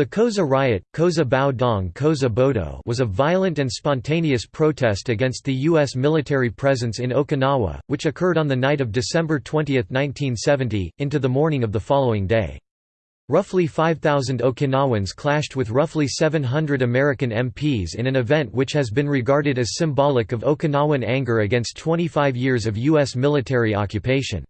The Koza riot Koza Bao Dong Koza Bodo was a violent and spontaneous protest against the U.S. military presence in Okinawa, which occurred on the night of December 20, 1970, into the morning of the following day. Roughly 5,000 Okinawans clashed with roughly 700 American MPs in an event which has been regarded as symbolic of Okinawan anger against 25 years of U.S. military occupation.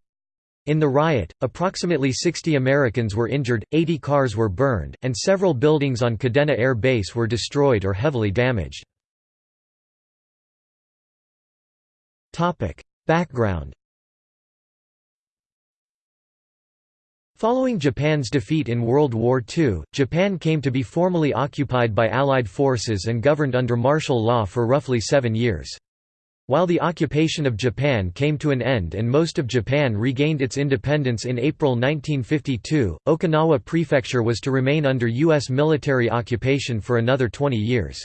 In the riot, approximately 60 Americans were injured, 80 cars were burned, and several buildings on Kadena Air Base were destroyed or heavily damaged. Background Following Japan's defeat in World War II, Japan came to be formally occupied by Allied forces and governed under martial law for roughly seven years. While the occupation of Japan came to an end and most of Japan regained its independence in April 1952, Okinawa Prefecture was to remain under U.S. military occupation for another 20 years.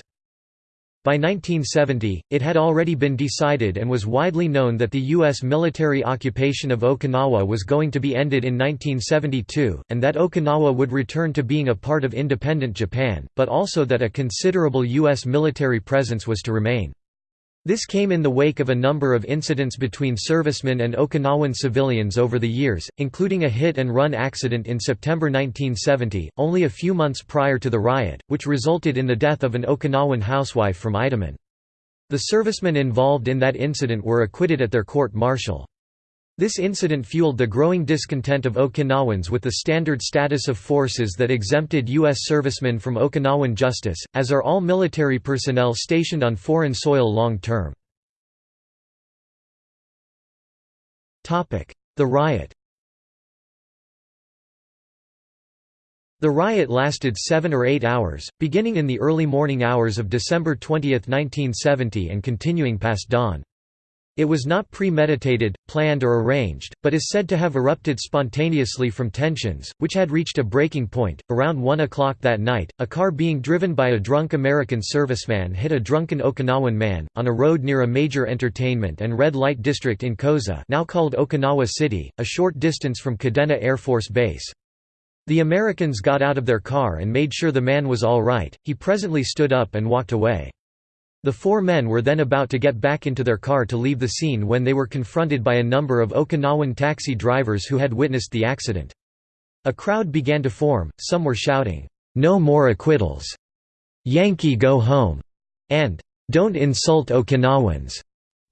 By 1970, it had already been decided and was widely known that the U.S. military occupation of Okinawa was going to be ended in 1972, and that Okinawa would return to being a part of independent Japan, but also that a considerable U.S. military presence was to remain. This came in the wake of a number of incidents between servicemen and Okinawan civilians over the years, including a hit-and-run accident in September 1970, only a few months prior to the riot, which resulted in the death of an Okinawan housewife from Itoman. The servicemen involved in that incident were acquitted at their court-martial. This incident fueled the growing discontent of Okinawans with the standard status of forces that exempted U.S. servicemen from Okinawan justice, as are all military personnel stationed on foreign soil long term. The riot The riot lasted seven or eight hours, beginning in the early morning hours of December 20, 1970 and continuing past dawn. It was not premeditated, planned or arranged, but is said to have erupted spontaneously from tensions, which had reached a breaking point. Around 1 o'clock that night, a car being driven by a drunk American serviceman hit a drunken Okinawan man, on a road near a major entertainment and red light district in Koza now called Okinawa City, a short distance from Kadena Air Force Base. The Americans got out of their car and made sure the man was all right, he presently stood up and walked away. The four men were then about to get back into their car to leave the scene when they were confronted by a number of Okinawan taxi drivers who had witnessed the accident. A crowd began to form, some were shouting, "'No more acquittals!' Yankee go home!' and "'Don't insult Okinawans!'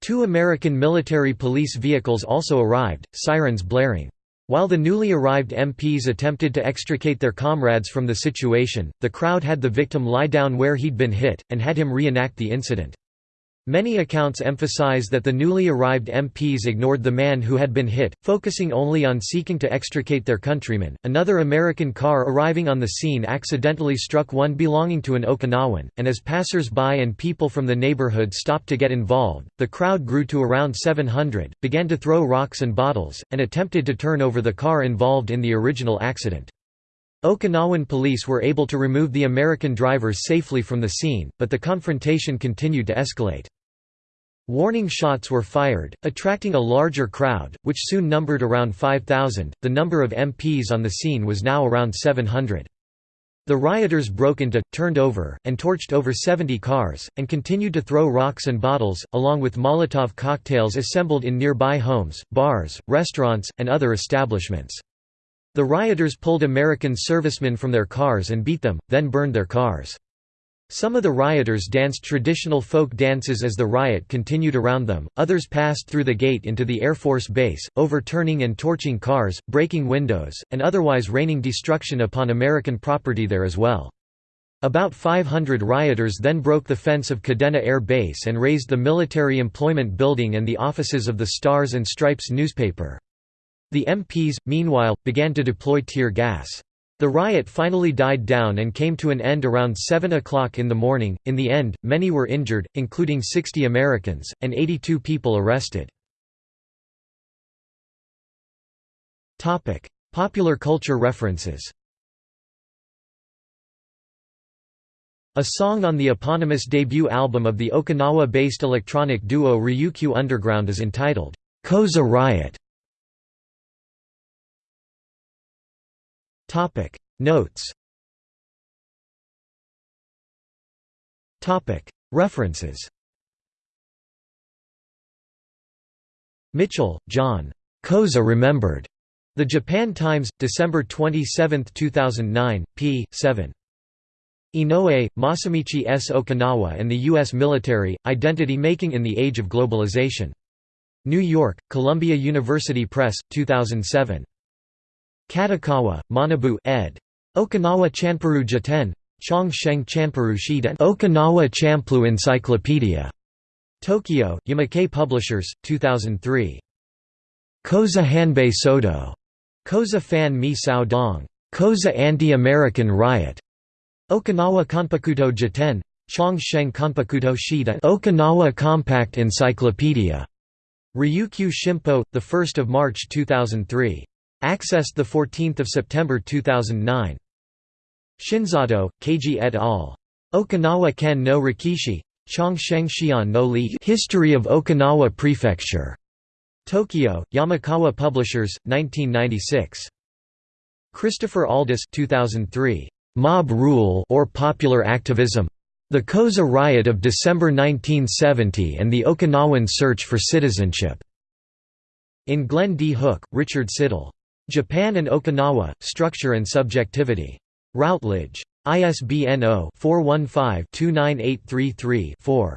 Two American military police vehicles also arrived, sirens blaring. While the newly arrived MPs attempted to extricate their comrades from the situation, the crowd had the victim lie down where he'd been hit, and had him reenact the incident. Many accounts emphasize that the newly arrived MPs ignored the man who had been hit, focusing only on seeking to extricate their countrymen. Another American car arriving on the scene accidentally struck one belonging to an Okinawan, and as passers by and people from the neighborhood stopped to get involved, the crowd grew to around 700, began to throw rocks and bottles, and attempted to turn over the car involved in the original accident. Okinawan police were able to remove the American drivers safely from the scene, but the confrontation continued to escalate. Warning shots were fired, attracting a larger crowd, which soon numbered around 5,000. The number of MPs on the scene was now around 700. The rioters broke into, turned over, and torched over 70 cars, and continued to throw rocks and bottles, along with Molotov cocktails assembled in nearby homes, bars, restaurants, and other establishments. The rioters pulled American servicemen from their cars and beat them, then burned their cars. Some of the rioters danced traditional folk dances as the riot continued around them, others passed through the gate into the Air Force Base, overturning and torching cars, breaking windows, and otherwise raining destruction upon American property there as well. About 500 rioters then broke the fence of Kadena Air Base and razed the Military Employment Building and the offices of the Stars and Stripes newspaper. The MPs, meanwhile, began to deploy tear gas. The riot finally died down and came to an end around 7 o'clock in the morning. In the end, many were injured, including 60 Americans, and 82 people arrested. Popular culture references A song on the eponymous debut album of the Okinawa-based electronic duo Ryukyu Underground is entitled, Koza Riot. Topic Notes Topic References Mitchell, John. Koza Remembered. The Japan Times, December 27, 2009, p. 7. Inoue, Masamichi S. Okinawa and the U.S. Military, Identity Making in the Age of Globalization. New York, Columbia University Press, 2007. Katakawa, Manabu ed. Okinawa Chanparu Jiten. Chong Sheng Chanparu Shiden Okinawa Champlu Encyclopedia. Tokyo, Yamakei Publishers, 2003. Koza Hanbei Soto. Koza Fan Mi Sao Dong. Koza Anti-American Riot. Okinawa Konpakuto Jiten. Chong Sheng Konpakuto Shida Okinawa Compact Encyclopedia. Ryukyu Shimpo, 1 March 2003. Accessed 14 September 2009. Shinzato, Keiji et al. Okinawa Ken no Rekishi. Chong Sheng Xian no Li History of Okinawa Prefecture. Tokyo, Yamakawa Publishers, 1996. Christopher Aldous 2003. Mob Rule or Popular Activism. The Koza Riot of December 1970 and the Okinawan Search for Citizenship. In Glenn D. Hook, Richard Siddall. Japan and Okinawa, Structure and Subjectivity. Routledge. ISBN 0-415-29833-4.